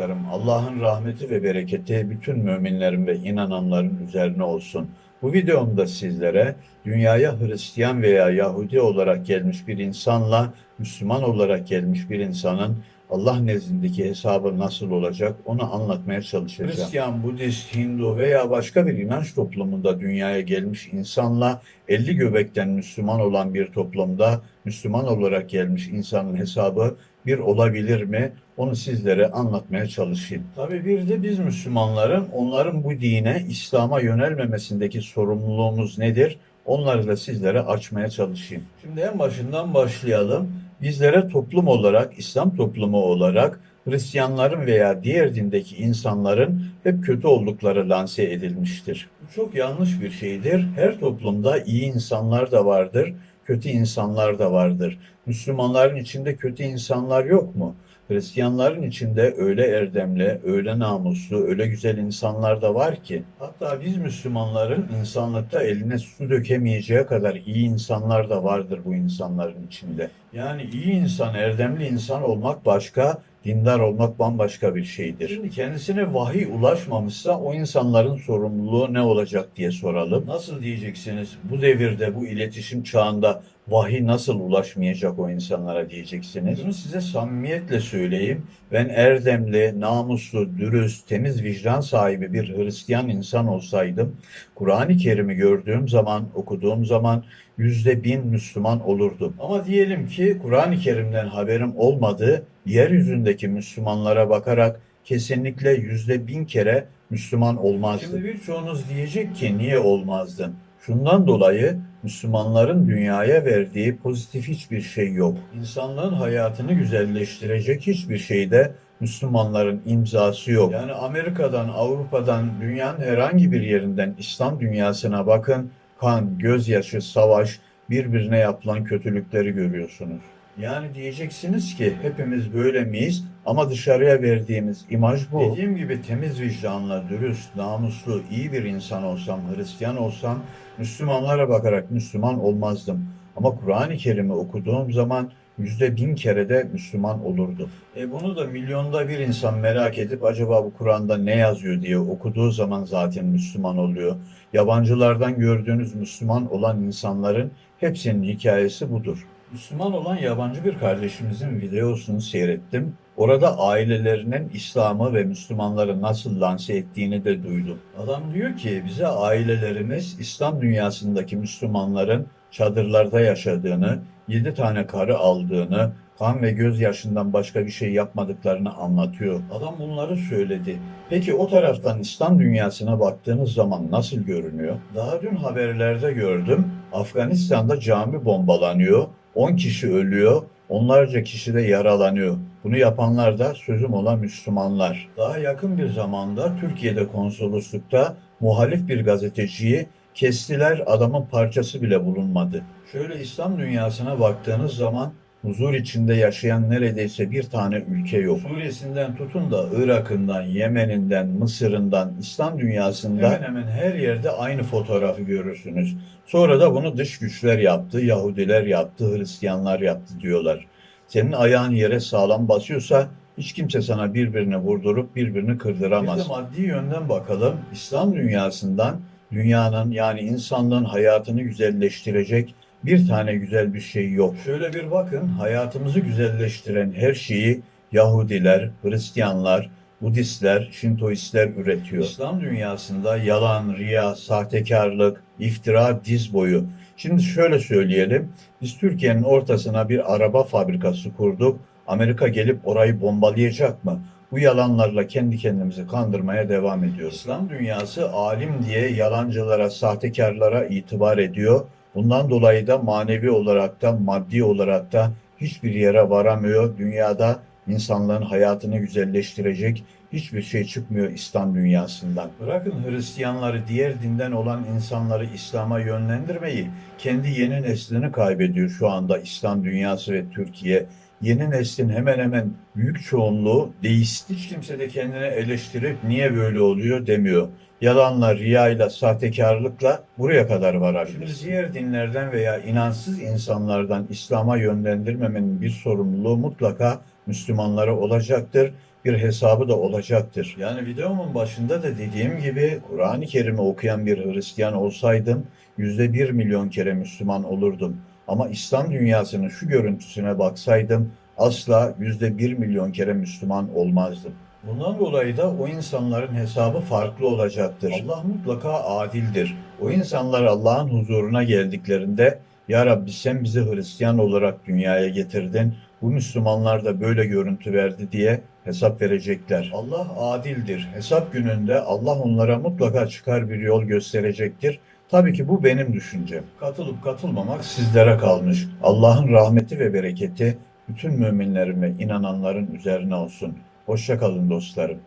arkadaşlarım, Allah'ın rahmeti ve bereketi bütün müminlerin ve inananların üzerine olsun. Bu videomda sizlere dünyaya Hristiyan veya Yahudi olarak gelmiş bir insanla Müslüman olarak gelmiş bir insanın Allah nezdindeki hesabı nasıl olacak onu anlatmaya çalışacağım. Hristiyan, Budist, Hindu veya başka bir inanç toplumunda dünyaya gelmiş insanla 50 göbekten Müslüman olan bir toplumda Müslüman olarak gelmiş insanın hesabı bir olabilir mi? Onu sizlere anlatmaya çalışayım. Tabii bir de biz Müslümanların onların bu dine, İslam'a yönelmemesindeki sorumluluğumuz nedir? Onları da sizlere açmaya çalışayım. Şimdi en başından başlayalım. Bizlere toplum olarak, İslam toplumu olarak Hristiyanların veya diğer dindeki insanların hep kötü oldukları lanse edilmiştir. Bu çok yanlış bir şeydir. Her toplumda iyi insanlar da vardır, kötü insanlar da vardır. Müslümanların içinde kötü insanlar yok mu? Hristiyanların içinde öyle erdemli, öyle namuslu, öyle güzel insanlar da var ki. Hatta biz Müslümanların insanlıkta eline su dökemeyeceği kadar iyi insanlar da vardır bu insanların içinde. Yani iyi insan, erdemli insan olmak başka, dindar olmak bambaşka bir şeydir. Şimdi kendisine vahiy ulaşmamışsa o insanların sorumluluğu ne olacak diye soralım. Nasıl diyeceksiniz? Bu devirde, bu iletişim çağında vahiy nasıl ulaşmayacak o insanlara diyeceksiniz. Bunu size samimiyetle söyleyeyim. Ben erdemli, namuslu, dürüst, temiz vicdan sahibi bir Hristiyan insan olsaydım, Kur'an-ı Kerim'i gördüğüm zaman, okuduğum zaman yüzde bin Müslüman olurdum. Ama diyelim ki Kur'an-ı Kerim'den haberim olmadı, yeryüzündeki Müslümanlara bakarak kesinlikle yüzde bin kere Müslüman olmazdım. Şimdi birçoğunuz diyecek ki niye olmazdın? Şundan dolayı Müslümanların dünyaya verdiği pozitif hiçbir şey yok. İnsanlığın hayatını güzelleştirecek hiçbir şeyde Müslümanların imzası yok. Yani Amerika'dan, Avrupa'dan, dünyanın herhangi bir yerinden İslam dünyasına bakın. Kan, gözyaşı, savaş, birbirine yapılan kötülükleri görüyorsunuz. Yani diyeceksiniz ki hepimiz böyle miyiz ama dışarıya verdiğimiz imaj bu. Dediğim gibi temiz vicdanla, dürüst, namuslu, iyi bir insan olsam, Hristiyan olsam Müslümanlara bakarak Müslüman olmazdım. Ama Kur'an-ı Kerim'i okuduğum zaman yüzde bin kere de Müslüman olurdu. E bunu da milyonda bir insan merak edip acaba bu Kur'an'da ne yazıyor diye okuduğu zaman zaten Müslüman oluyor. Yabancılardan gördüğünüz Müslüman olan insanların hepsinin hikayesi budur. Müslüman olan yabancı bir kardeşimizin videosunu seyrettim. Orada ailelerinin İslam'ı ve Müslümanları nasıl lanse ettiğini de duydum. Adam diyor ki bize ailelerimiz İslam dünyasındaki Müslümanların çadırlarda yaşadığını, yedi tane karı aldığını, kan ve gözyaşından başka bir şey yapmadıklarını anlatıyor. Adam bunları söyledi. Peki o taraftan İslam dünyasına baktığınız zaman nasıl görünüyor? Daha dün haberlerde gördüm. Afganistan'da cami bombalanıyor. 10 kişi ölüyor, onlarca kişi de yaralanıyor. Bunu yapanlar da sözüm olan Müslümanlar. Daha yakın bir zamanda Türkiye'de konsoloslukta muhalif bir gazeteciyi kestiler, adamın parçası bile bulunmadı. Şöyle İslam dünyasına baktığınız zaman huzur içinde yaşayan neredeyse bir tane ülke yok. Suriye'sinden tutun da Irak'ından, Yemen'inden, Mısır'ından, İslam dünyasında hemen hemen her yerde aynı fotoğrafı görürsünüz. Sonra da bunu dış güçler yaptı, Yahudiler yaptı, Hristiyanlar yaptı diyorlar. Senin ayağın yere sağlam basıyorsa hiç kimse sana birbirini vurdurup birbirini kırdıramaz. Bir de maddi yönden bakalım. İslam dünyasından dünyanın yani insanlığın hayatını güzelleştirecek bir tane güzel bir şey yok. Şöyle bir bakın, hayatımızı güzelleştiren her şeyi Yahudiler, Hristiyanlar, Budistler, Şintoistler üretiyor. İslam dünyasında yalan, riya, sahtekarlık, iftira diz boyu. Şimdi şöyle söyleyelim, biz Türkiye'nin ortasına bir araba fabrikası kurduk. Amerika gelip orayı bombalayacak mı? Bu yalanlarla kendi kendimizi kandırmaya devam ediyoruz. İslam dünyası alim diye yalancılara, sahtekarlara itibar ediyor. Bundan dolayı da manevi olarak da maddi olarak da hiçbir yere varamıyor. Dünyada insanların hayatını güzelleştirecek hiçbir şey çıkmıyor İslam dünyasından. Bırakın Hristiyanları, diğer dinden olan insanları İslam'a yönlendirmeyi, kendi yeni neslini kaybediyor şu anda İslam dünyası ve Türkiye. Yeni neslin hemen hemen büyük çoğunluğu deist. Hiç kimse de kendine eleştirip niye böyle oluyor demiyor yalanla, riyayla, sahtekarlıkla buraya kadar varabilir. Şimdi diğer dinlerden veya inansız insanlardan İslam'a yönlendirmemenin bir sorumluluğu mutlaka Müslümanlara olacaktır. bir hesabı da olacaktır. Yani videomun başında da dediğim gibi Kur'an-ı Kerim'i okuyan bir Hristiyan olsaydım yüzde bir milyon kere Müslüman olurdum. Ama İslam dünyasının şu görüntüsüne baksaydım asla yüzde bir milyon kere Müslüman olmazdım. Bundan dolayı da o insanların hesabı farklı olacaktır. Allah mutlaka adildir. O insanlar Allah'ın huzuruna geldiklerinde Ya Rabbi sen bizi Hristiyan olarak dünyaya getirdin. Bu Müslümanlar da böyle görüntü verdi diye hesap verecekler. Allah adildir. Hesap gününde Allah onlara mutlaka çıkar bir yol gösterecektir. Tabii ki bu benim düşüncem. Katılıp katılmamak sizlere kalmış. Allah'ın rahmeti ve bereketi bütün müminlerin ve inananların üzerine olsun. Hoşça kalın dostlarım.